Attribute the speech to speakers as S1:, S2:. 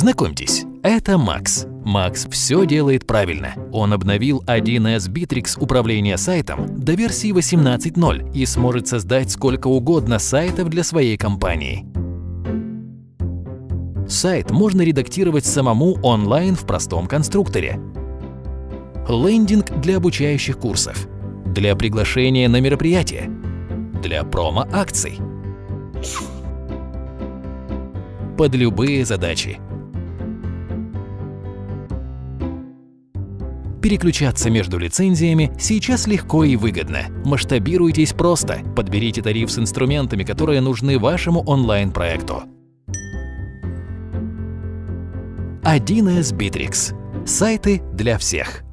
S1: Знакомьтесь, это Макс. Макс все делает правильно. Он обновил 1С Bittrex управление сайтом до версии 18.0 и сможет создать сколько угодно сайтов для своей компании. Сайт можно редактировать самому онлайн в простом конструкторе. Лендинг для обучающих курсов, для приглашения на мероприятия, для промо-акций, под любые задачи. Переключаться между лицензиями сейчас легко и выгодно. Масштабируйтесь просто, подберите тариф с инструментами, которые нужны вашему онлайн-проекту. 1С Bittrex. Сайты для всех.